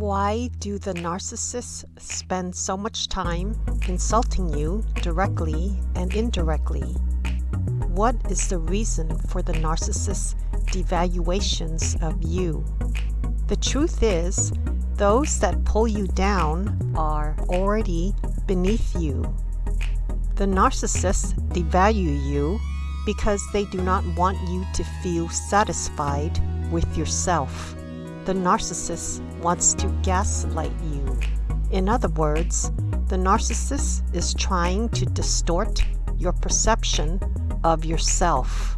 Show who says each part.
Speaker 1: Why do the narcissists spend so much time insulting you directly and indirectly? What is the reason for the narcissist's devaluations of you? The truth is, those that pull you down are already beneath you. The narcissists devalue you because they do not want you to feel satisfied with yourself. The narcissist wants to gaslight you. In other words, the narcissist is trying to distort your perception of yourself.